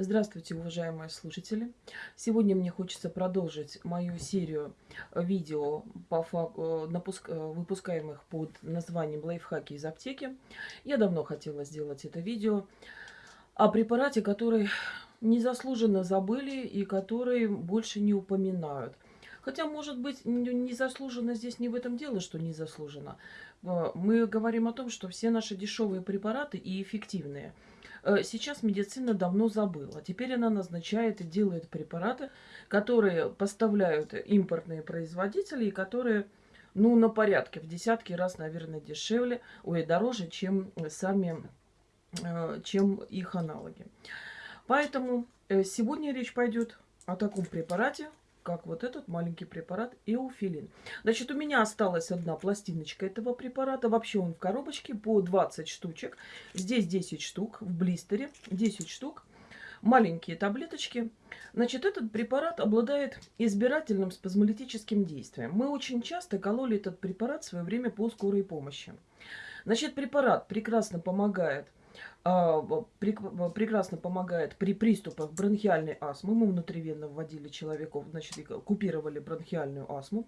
Здравствуйте, уважаемые слушатели! Сегодня мне хочется продолжить мою серию видео, по факту, напуск, выпускаемых под названием «Лайфхаки из аптеки». Я давно хотела сделать это видео о препарате, который незаслуженно забыли и который больше не упоминают. Хотя, может быть, незаслуженно здесь не в этом дело, что незаслуженно. Мы говорим о том, что все наши дешевые препараты и эффективные – Э, сейчас медицина давно забыла. Теперь она назначает и делает препараты, которые поставляют импортные производители и которые ну, на порядке, в десятки раз, наверное, дешевле, ой, дороже, чем сами, э, чем их аналоги. Поэтому э, сегодня речь пойдет о таком препарате, как вот этот маленький препарат эуфилин. Значит, у меня осталась одна пластиночка этого препарата. Вообще он в коробочке по 20 штучек. Здесь 10 штук в блистере, 10 штук. Маленькие таблеточки. Значит, этот препарат обладает избирательным спазмолитическим действием. Мы очень часто кололи этот препарат в свое время по скорой помощи. Значит, препарат прекрасно помогает прекрасно помогает при приступах бронхиальной астмы. Мы внутривенно вводили человеков, значит, купировали бронхиальную астму,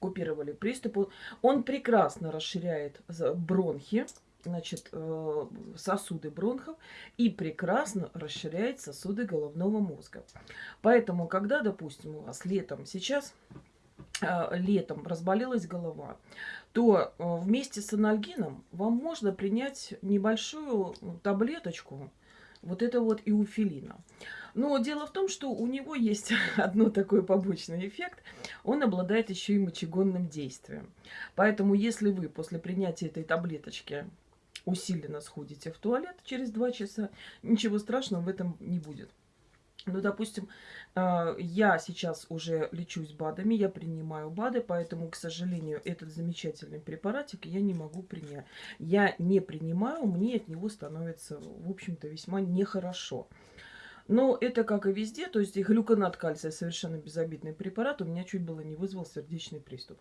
купировали приступы. Он прекрасно расширяет бронхи, значит, э, сосуды бронхов и прекрасно расширяет сосуды головного мозга. Поэтому, когда, допустим, у вас летом сейчас а, летом разболелась голова, то э, вместе с анальгином вам можно принять небольшую таблеточку вот это вот иуфилина. Но дело в том, что у него есть одно такой побочный эффект. Он обладает еще и мочегонным действием. Поэтому если вы после принятия этой таблеточки усиленно сходите в туалет через 2 часа, ничего страшного в этом не будет. Ну, допустим, а, я сейчас уже лечусь БАДами, я принимаю БАДы, поэтому, к сожалению, этот замечательный препаратик я не могу принять. Я не принимаю, мне от него становится, в общем-то, весьма нехорошо. Но это как и везде, то есть глюконат кальция совершенно безобидный препарат, у меня чуть было не вызвал сердечный приступ.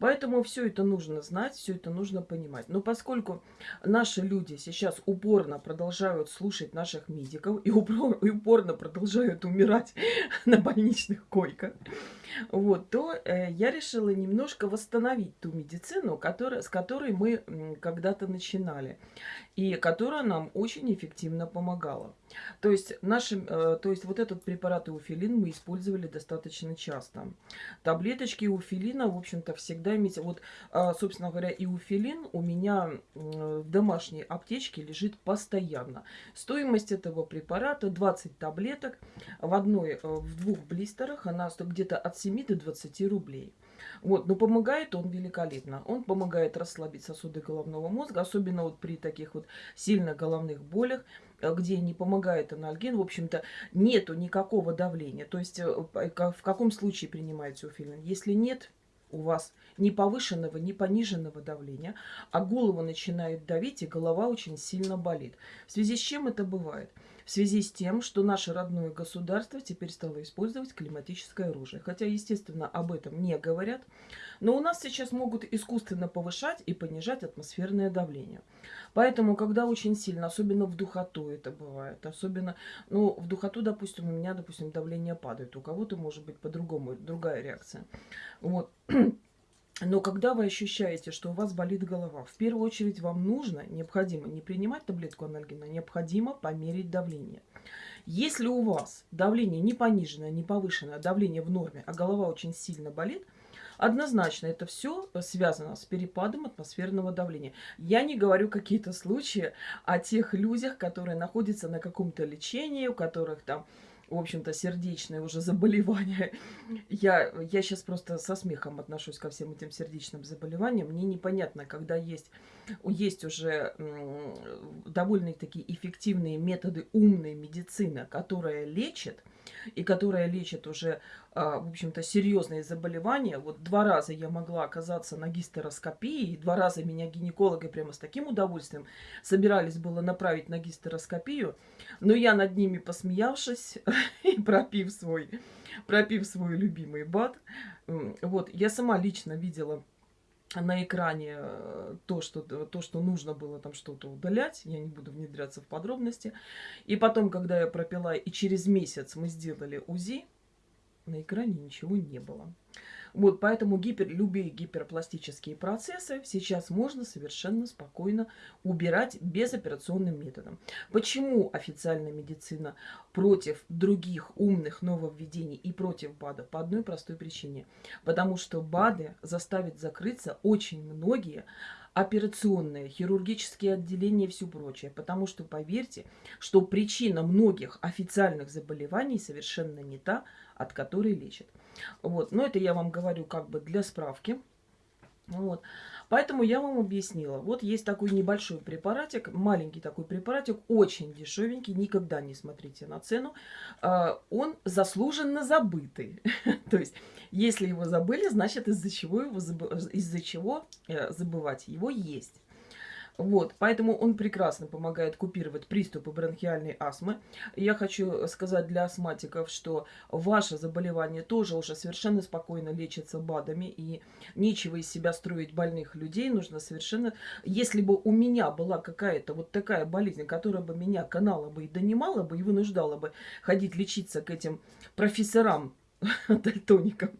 Поэтому все это нужно знать, все это нужно понимать. Но поскольку наши люди сейчас упорно продолжают слушать наших медиков и упорно продолжают умирать на больничных койках, вот, то э, я решила немножко восстановить ту медицину, которая, с которой мы когда-то начинали, и которая нам очень эффективно помогала. То есть, наши, э, то есть вот этот препарат иуфилин мы использовали достаточно часто. Таблеточки иуфилина, в общем-то, всегда иметь... Вот, э, собственно говоря, иуфилин у меня в домашней аптечке лежит постоянно. Стоимость этого препарата 20 таблеток в одной, э, в двух блистерах. Она где-то от 7 до 20 рублей. Вот, но помогает он великолепно. Он помогает расслабить сосуды головного мозга, особенно вот при таких вот сильно головных болях, где не помогает анальгин, в общем-то, нету никакого давления. То есть э, в каком случае принимается уфилин? Если нет у вас ни повышенного, ни пониженного давления, а голову начинает давить, и голова очень сильно болит. В связи с чем это бывает? В связи с тем, что наше родное государство теперь стало использовать климатическое оружие. Хотя, естественно, об этом не говорят. Но у нас сейчас могут искусственно повышать и понижать атмосферное давление. Поэтому, когда очень сильно, особенно в духоту это бывает, особенно, ну, в духоту, допустим, у меня, допустим, давление падает, у кого-то может быть по-другому, другая реакция. Вот. Но когда вы ощущаете, что у вас болит голова, в первую очередь вам нужно, необходимо не принимать таблетку анальгина, необходимо померить давление. Если у вас давление не пониженное, не повышенное, а давление в норме, а голова очень сильно болит, однозначно это все связано с перепадом атмосферного давления. Я не говорю какие-то случаи о тех людях, которые находятся на каком-то лечении, у которых там в общем-то, сердечное уже заболевание. Я, я сейчас просто со смехом отношусь ко всем этим сердечным заболеваниям. Мне непонятно, когда есть, есть уже довольно-таки эффективные методы умной медицины, которая лечит, и которая лечит уже, а, в общем-то, серьезные заболевания. Вот два раза я могла оказаться на гистероскопии, и два раза меня гинекологи прямо с таким удовольствием собирались было направить на гистероскопию, но я над ними посмеявшись и пропив свой, пропив свой любимый бад, вот, я сама лично видела на экране э, то, что, то, что нужно было там что-то удалять. Я не буду внедряться в подробности. И потом, когда я пропила, и через месяц мы сделали УЗИ, на экране ничего не было. Вот, поэтому гипер, любые гиперпластические процессы сейчас можно совершенно спокойно убирать безоперационным методом. Почему официальная медицина против других умных нововведений и против БАДа? По одной простой причине. Потому что БАДы заставят закрыться очень многие операционные, хирургические отделения и все прочее. Потому что, поверьте, что причина многих официальных заболеваний совершенно не та, от которой лечат. Вот. Но это я вам говорю как бы для справки. Вот. Поэтому я вам объяснила. Вот есть такой небольшой препаратик, маленький такой препаратик, очень дешевенький, никогда не смотрите на цену. А, он заслуженно забытый. То есть, если его забыли, значит из-за чего, его из-за чего э, забывать его есть. Вот, поэтому он прекрасно помогает купировать приступы бронхиальной астмы. Я хочу сказать для астматиков, что ваше заболевание тоже уже совершенно спокойно лечится БАДами, и нечего из себя строить больных людей. Нужно совершенно... Если бы у меня была какая-то вот такая болезнь, которая бы меня канала бы и донимала бы, и вынуждала бы ходить лечиться к этим профессорам, дальтоникам,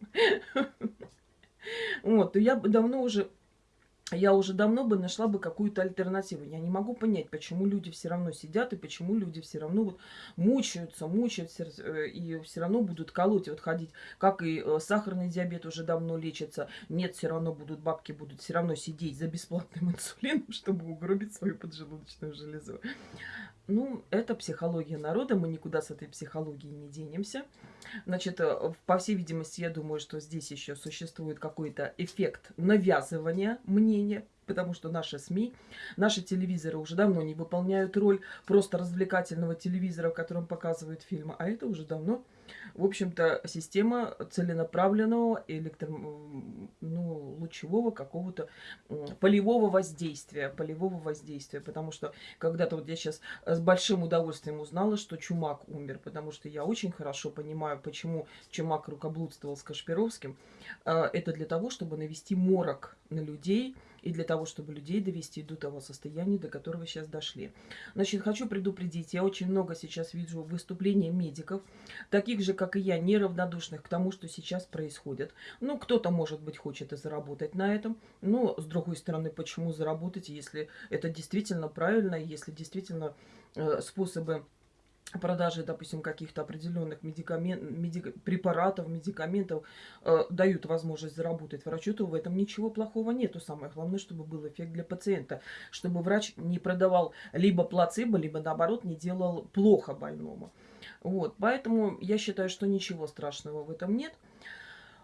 вот, то я бы давно уже я уже давно бы нашла бы какую-то альтернативу. Я не могу понять, почему люди все равно сидят и почему люди все равно вот мучаются, мучаются э, и все равно будут колоть, вот ходить. Как и э, сахарный диабет уже давно лечится. Нет, все равно будут, бабки будут все равно сидеть за бесплатным инсулином, чтобы угробить свою поджелудочную железу. Ну, это психология народа, мы никуда с этой психологией не денемся. Значит, э, по всей видимости, я думаю, что здесь еще существует какой-то эффект навязывания мнения, потому что наши СМИ, наши телевизоры уже давно не выполняют роль просто развлекательного телевизора, в котором показывают фильмы, а это уже давно в общем-то, система целенаправленного электро... ну, лучевого какого-то полевого воздействия, полевого воздействия, потому что когда-то вот я сейчас с большим удовольствием узнала, что Чумак умер, потому что я очень хорошо понимаю, почему Чумак рукоблудствовал с Кашпировским. А, это для того, чтобы навести морок на людей, и для того, чтобы людей довести до того состояния, до которого сейчас дошли. Значит, хочу предупредить, я очень много сейчас вижу выступлений медиков, таких же, как и я, неравнодушных к тому, что сейчас происходит. Ну, кто-то, может быть, хочет и заработать на этом, но, с другой стороны, почему заработать, если это действительно правильно, если действительно э, способы продажи, допустим, каких-то определенных медикамент, медик, препаратов, медикаментов э, дают возможность заработать врачу, то в этом ничего плохого нету. Самое главное, чтобы был эффект для пациента, чтобы врач не продавал либо плацебо, либо наоборот не делал плохо больному. Вот, поэтому я считаю, что ничего страшного в этом нет.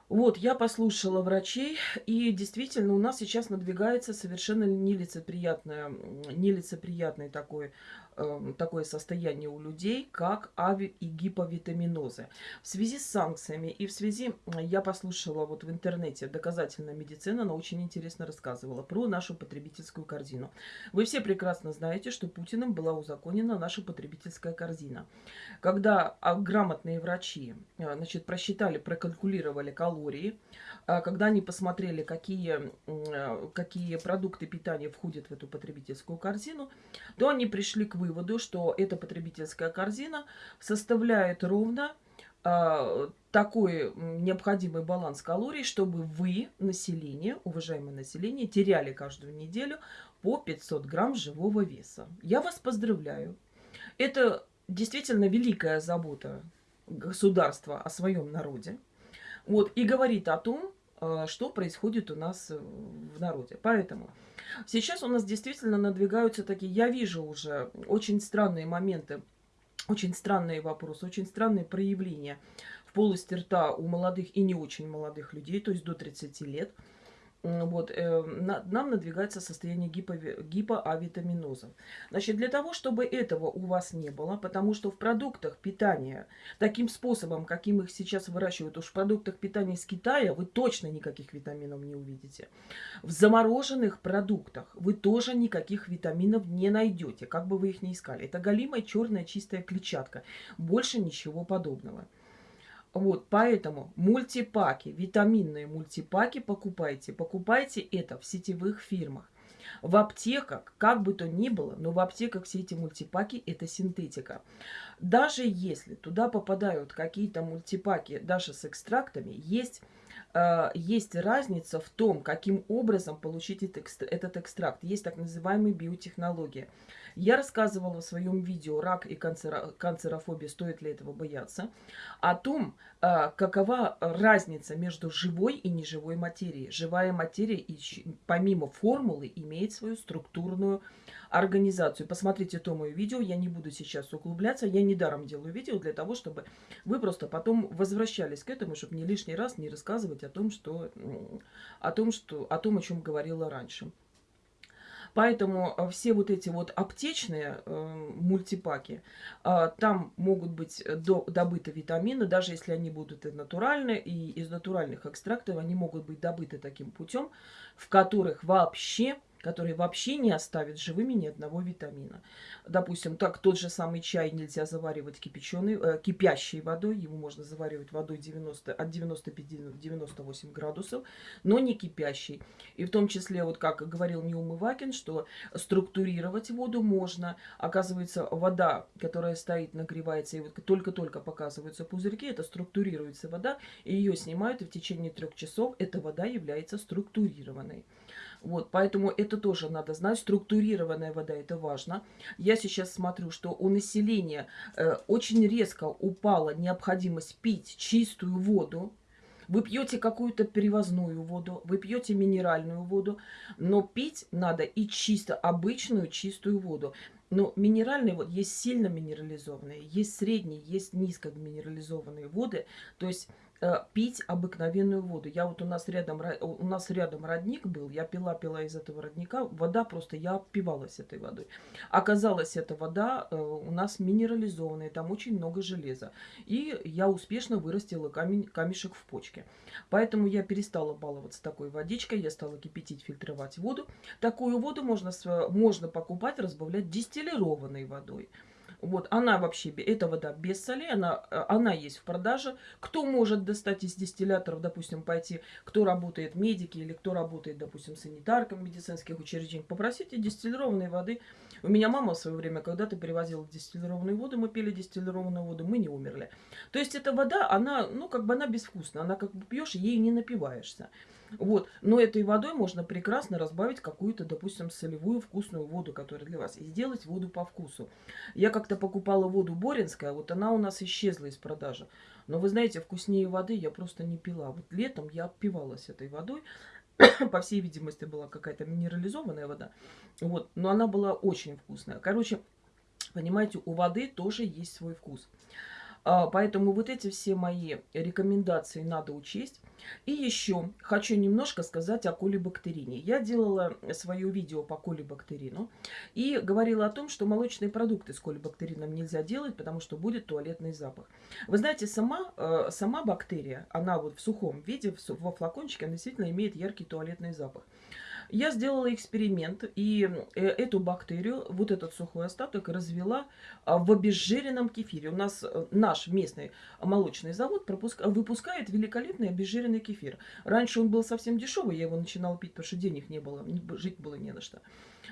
Вот, я послушала врачей, и действительно у нас сейчас надвигается совершенно нелицеприятное, нелицеприятный такой такое состояние у людей, как ави и гиповитаминозы. В связи с санкциями и в связи, я послушала вот в интернете доказательная медицина, она очень интересно рассказывала про нашу потребительскую корзину. Вы все прекрасно знаете, что Путиным была узаконена наша потребительская корзина. Когда а, грамотные врачи э, значит, просчитали, прокалькулировали калории, когда они посмотрели, какие, э, какие продукты питания входят в эту потребительскую корзину, то они пришли к выводу, что эта потребительская корзина составляет ровно э, такой необходимый баланс калорий, чтобы вы, население, уважаемое население, теряли каждую неделю по 500 грамм живого веса. Я вас поздравляю. Это действительно великая забота государства о своем народе. Вот, и говорит о том, а, что происходит у нас в народе. Поэтому Сейчас у нас действительно надвигаются такие, я вижу уже очень странные моменты, очень странные вопросы, очень странные проявления в полости рта у молодых и не очень молодых людей, то есть до 30 лет – вот, э, на, нам надвигается состояние гипо, гипоавитаминоза. Значит, для того, чтобы этого у вас не было, потому что в продуктах питания, таким способом, каким их сейчас выращивают, уж в продуктах питания из Китая, вы точно никаких витаминов не увидите. В замороженных продуктах вы тоже никаких витаминов не найдете, как бы вы их ни искали. Это галимая черная чистая клетчатка. Больше ничего подобного. Вот, поэтому мультипаки, витаминные мультипаки покупайте. Покупайте это в сетевых фирмах. В аптеках, как бы то ни было, но в аптеках все эти мультипаки – это синтетика. Даже если туда попадают какие-то мультипаки, даже с экстрактами, есть э, есть разница в том, каким образом получить этот экстракт. Есть так называемые биотехнологии. Я рассказывала в своем видео «Рак и канцерофобия. Стоит ли этого бояться?» о том, а, какова разница между живой и неживой материей. Живая материя, помимо формулы, имеет свою структурную организацию. Посмотрите то мое видео, я не буду сейчас углубляться, я недаром делаю видео для того, чтобы вы просто потом возвращались к этому, чтобы не лишний раз не рассказывать о том, что, о том, что, о том, о чем говорила раньше. Поэтому э, все вот эти вот аптечные э, мультипаки, э, там могут быть до, добыты витамины, даже если они будут и натуральные, и из натуральных экстрактов они могут быть добыты таким путем, в которых вообще которые вообще не оставят живыми ни одного витамина. Допустим, так тот же самый чай нельзя заваривать кипяченой, э, кипящей водой, его можно заваривать водой 90, от 95 до 98 градусов, но не кипящей. И в том числе, вот как говорил Неум Ивакин, что структурировать воду можно. Оказывается, вода, которая стоит, нагревается, и вот только-только показываются пузырьки, это структурируется вода, и ее снимают, и в течение трех часов эта вода является структурированной. Вот, поэтому это тоже надо знать. Структурированная вода – это важно. Я сейчас смотрю, что у населения э, очень резко упала необходимость пить чистую воду. Вы пьете какую-то перевозную воду, вы пьете минеральную воду, но пить надо и чисто обычную чистую воду. Но минеральные вот есть сильно минерализованные, есть средние, есть низко минерализованные воды. То есть пить обыкновенную воду. Я вот у нас рядом у нас рядом родник был, я пила пила из этого родника, вода просто я опивалась этой водой. Оказалось, эта вода э, у нас минерализованная, там очень много железа, и я успешно вырастила камень камешек в почке. Поэтому я перестала баловаться такой водичкой, я стала кипятить, фильтровать воду. Такую воду можно можно покупать, разбавлять дистиллированной водой. Вот, она вообще, эта вода без солей, она, э, она есть в продаже. Кто может достать из дистилляторов, допустим, пойти, кто работает медики или кто работает, допустим, санитарком медицинских учреждений, попросите дистиллированной воды. У меня мама в свое время когда-то перевозила дистиллированную воду, мы пили дистиллированную воду, мы не умерли. То есть эта вода, она, ну, как бы она безвкусная, она как бы пьешь, ей не напиваешься. Вот. Но этой водой можно прекрасно разбавить какую-то, допустим, солевую вкусную воду, которая для вас, и сделать воду по вкусу. Я как-то покупала воду Боринская, вот она у нас исчезла из продажи. Но вы знаете, вкуснее воды я просто не пила. Вот летом я опивалась этой водой. По всей видимости, была какая-то минерализованная вода. Вот. Но она была очень вкусная. Короче, понимаете, у воды тоже есть свой вкус. А, поэтому вот эти все мои рекомендации надо учесть. И еще хочу немножко сказать о колибактерине. Я делала свое видео по колибактерину и говорила о том, что молочные продукты с колибактерином нельзя делать, потому что будет туалетный запах. Вы знаете, сама, э, сама бактерия, она вот в сухом виде, во флакончике, она действительно имеет яркий туалетный запах. Я сделала эксперимент и э, эту бактерию, вот этот сухой остаток, развела а, в обезжиренном кефире. У нас э, наш местный молочный завод выпускает великолепный обезжиренный кефир. Раньше он был совсем дешевый, я его начинала пить, потому что денег не было, жить было не на что.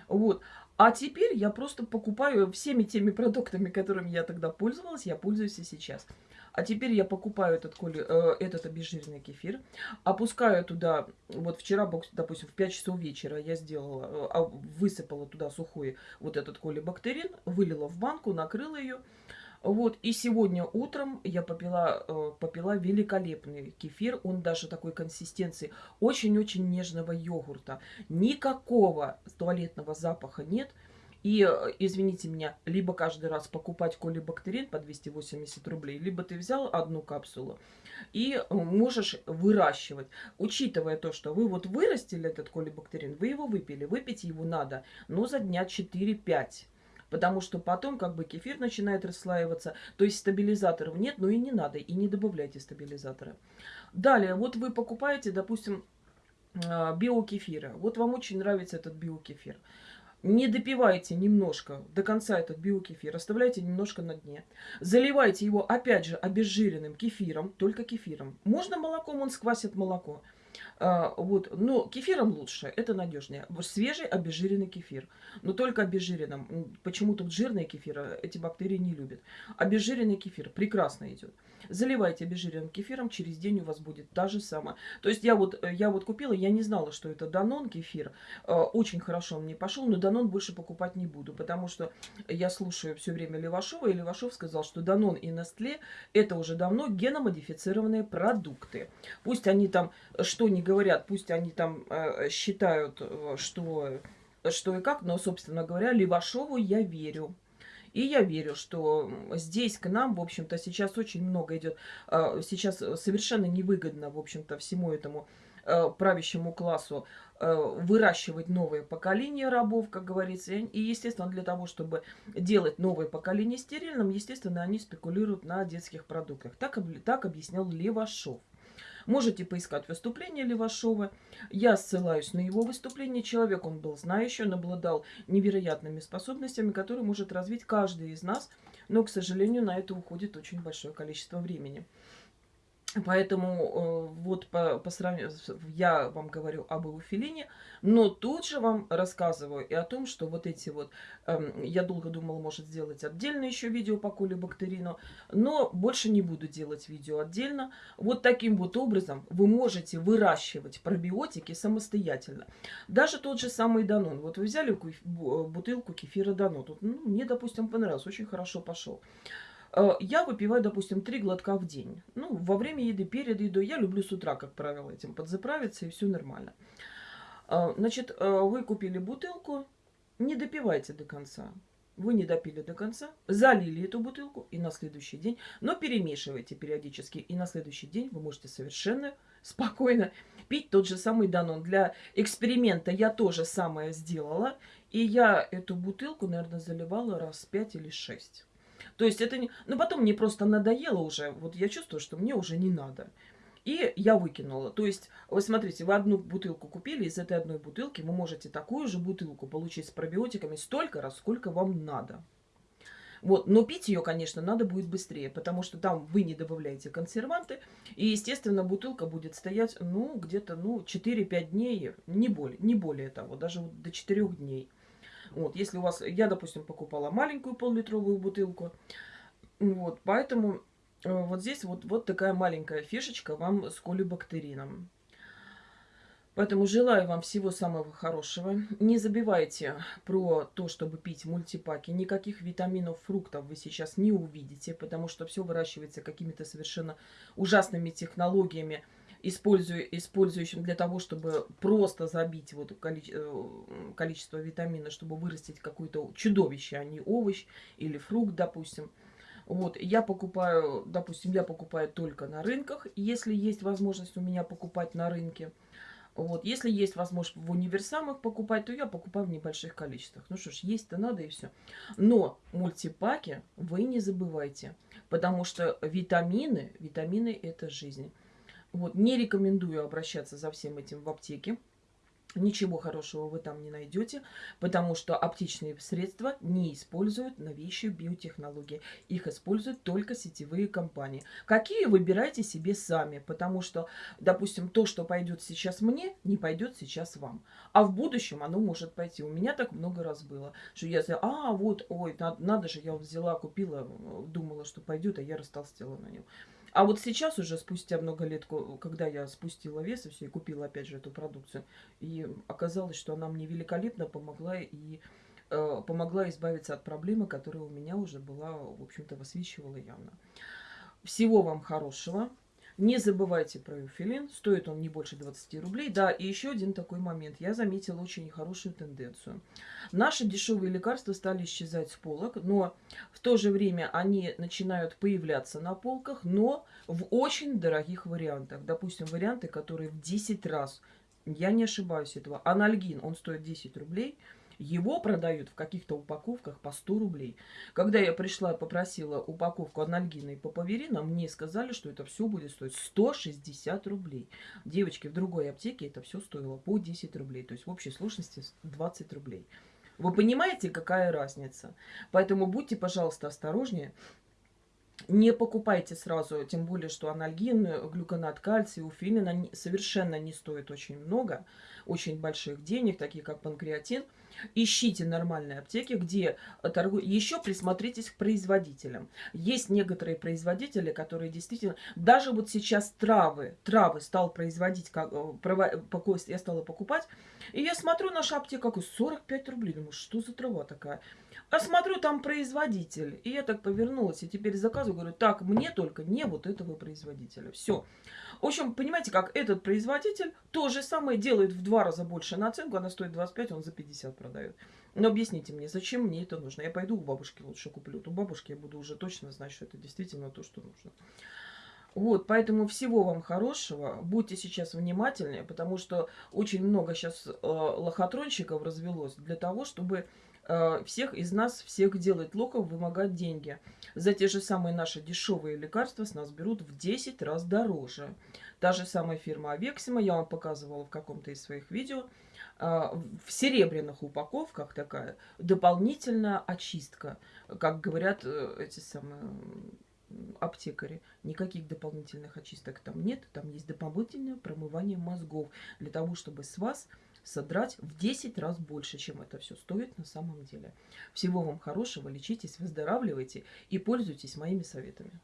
Вот. А теперь я просто покупаю всеми теми продуктами, которыми я тогда пользовалась, я пользуюсь и сейчас. А теперь я покупаю этот, коли, э, этот обезжиренный кефир, опускаю туда, вот вчера, допустим, в 5 часов вечера я сделала, э, а, высыпала туда сухой вот этот колибактерин, вылила в банку, накрыла ее. Вот, и сегодня утром я попила, э, попила великолепный кефир. Он даже такой консистенции очень-очень нежного йогурта. Никакого туалетного запаха нет. И, э, извините меня, либо каждый раз покупать колибактерин по 280 рублей, либо ты взял одну капсулу и э, можешь выращивать. Учитывая то, что вы вот вырастили этот колибактерин, вы его выпили, выпить его надо, но за дня 4-5 потому что потом как бы кефир начинает расслаиваться, то есть стабилизаторов нет, но и не надо, и не добавляйте стабилизаторы. Далее, вот вы покупаете, допустим, э, биокефира, вот вам очень нравится этот биокефир. Не допивайте немножко до конца этот биокефир, оставляйте немножко на дне. Заливайте его, опять же, обезжиренным кефиром, только кефиром. Можно молоком, он сквасит молоко. А, вот, но кефиром лучше, это надежнее. Свежий обезжиренный кефир. Но только обезжиренным. Почему-то жирный кефир а, эти бактерии не любят. Обезжиренный кефир прекрасно идет. Заливайте обезжиренным кефиром, через день у вас будет та же самая. То есть я вот, я вот купила, я не знала, что это Данон кефир. А, очень хорошо он мне пошел, но Данон больше покупать не буду, потому что я слушаю все время Левашова, и Левашов сказал, что Данон и Нестле это уже давно геномодифицированные продукты. Пусть они там что не говорят, пусть они там э, считают, э, что, что и как, но, собственно говоря, Левашову я верю. И я верю, что здесь к нам, в общем-то, сейчас очень много идет, э, сейчас совершенно невыгодно, в общем-то, всему этому э, правящему классу э, выращивать новое поколение рабов, как говорится. И, естественно, для того, чтобы делать новое поколение стерильным, естественно, они спекулируют на детских продуктах. Так, так объяснял Левашов. Можете поискать выступление Левашова. Я ссылаюсь на его выступление. Человек, он был знающий, он обладал невероятными способностями, которые может развить каждый из нас. Но, к сожалению, на это уходит очень большое количество времени. Поэтому э, вот по, по сравнению, я вам говорю об эуфилине, но тут же вам рассказываю и о том, что вот эти вот, э, я долго думала, может сделать отдельно еще видео по колибактерину, но больше не буду делать видео отдельно. Вот таким вот образом вы можете выращивать пробиотики самостоятельно. Даже тот же самый Данон. Вот вы взяли бутылку кефира Данон, тут, ну, мне, допустим, понравилось, очень хорошо пошел. Э, я выпиваю, допустим, три глотка в день. Ну, во время еды, перед едой. Я люблю с утра, как правило, этим подзаправиться, и все нормально. Э, значит, э, вы купили бутылку, не допивайте до конца. Вы не допили до конца, залили эту бутылку и на следующий день, но перемешивайте периодически, и на следующий день вы можете совершенно спокойно пить тот же самый Данон. Для эксперимента я тоже самое сделала, и я эту бутылку, наверное, заливала раз пять или шесть. То есть это не... Ну, потом мне просто надоело уже. Вот я чувствую, что мне уже не надо. И я выкинула. То есть, вы смотрите, вы одну бутылку купили, из этой одной бутылки вы можете такую же бутылку получить с пробиотиками столько раз, сколько вам надо. Вот, но пить ее, конечно, надо будет быстрее, потому что там вы не добавляете консерванты, и, естественно, бутылка будет стоять, ну, где-то, ну, 4-5 дней, не более, не более того, даже до 4 дней. Вот, если у вас, я, допустим, покупала маленькую пол-литровую бутылку, вот, поэтому э, вот здесь вот, вот такая маленькая фишечка вам с колибактерином. Поэтому желаю вам всего самого хорошего. Не забивайте про то, чтобы пить мультипаки. Никаких витаминов, фруктов вы сейчас не увидите, потому что все выращивается какими-то совершенно ужасными технологиями используя, использующим для того, чтобы просто забить вот э, количество витамина, чтобы вырастить какое-то чудовище, а не овощ или фрукт, допустим. Вот, я покупаю, допустим, я покупаю только на рынках, если есть возможность у меня покупать на рынке. Вот, если есть возможность в универсамах покупать, то я покупаю в небольших количествах. Ну что ж, есть-то надо и все. Но мультипаки вы не забывайте, потому что витамины, витамины это жизнь. Вот, не рекомендую обращаться за всем этим в аптеке. Ничего хорошего вы там не найдете, потому что аптечные средства не используют новейшие биотехнологии. Их используют только сетевые компании. Какие выбирайте себе сами, потому что, допустим, то, что пойдет сейчас мне, не пойдет сейчас вам. А в будущем оно может пойти. У меня так много раз было, что я сказала, а вот, ой, надо, надо же, я взяла, купила, думала, что пойдет, а я растолстела на нем. А вот сейчас уже, спустя много лет, когда я спустила вес и все, и купила опять же эту продукцию, и оказалось, что она мне великолепно помогла и э, помогла избавиться от проблемы, которая у меня уже была, в общем-то, высвечивала явно. Всего вам хорошего. Не забывайте про эуфилин, стоит он не больше 20 рублей. Да, и еще один такой момент. Я заметила очень хорошую тенденцию. Наши дешевые лекарства стали исчезать с полок, но в то же время они начинают появляться на полках, но в очень дорогих вариантах. Допустим, варианты, которые в 10 раз, я не ошибаюсь этого, анальгин, он стоит 10 рублей – его продают в каких-то упаковках по 100 рублей. Когда я пришла попросила упаковку анальгина и папаверина, мне сказали, что это все будет стоить 160 рублей. Девочки, в другой аптеке это все стоило по 10 рублей. То есть в общей сложности 20 рублей. Вы понимаете, какая разница? Поэтому будьте, пожалуйста, осторожнее. Не покупайте сразу, тем более, что анальгин, глюконат кальция, уфилин совершенно не стоят очень много, очень больших денег, такие как панкреатин. Ищите нормальные аптеки, где торгуют. Еще присмотритесь к производителям. Есть некоторые производители, которые действительно... Даже вот сейчас травы, травы стал производить, как, э, я стала покупать, и я смотрю, наша аптека, какой 45 рублей. Думаю, что за трава такая? А смотрю, там производитель. И я так повернулась, и теперь заказываю, говорю, так, мне только не вот этого производителя. Все. В общем, понимаете, как этот производитель то же самое делает в два раза больше наценку, она стоит 25, он за 50 продает. Но объясните мне, зачем мне это нужно? Я пойду у бабушки лучше куплю. У бабушки я буду уже точно знать, что это действительно то, что нужно. Вот, поэтому всего вам хорошего. Будьте сейчас внимательнее, потому что очень много сейчас э, лохотронщиков развелось для того, чтобы Э, всех из нас, всех делать локов, вымогать деньги. За те же самые наши дешевые лекарства с нас берут в 10 раз дороже. Та же самая фирма Авексима, я вам показывала в каком-то из своих видео, э, в серебряных упаковках такая дополнительная очистка. Как говорят э, эти самые аптекари. Никаких дополнительных очисток там нет. Там есть дополнительное промывание мозгов для того, чтобы с вас содрать в 10 раз больше, чем это все стоит на самом деле. Всего вам хорошего, лечитесь, выздоравливайте и пользуйтесь моими советами.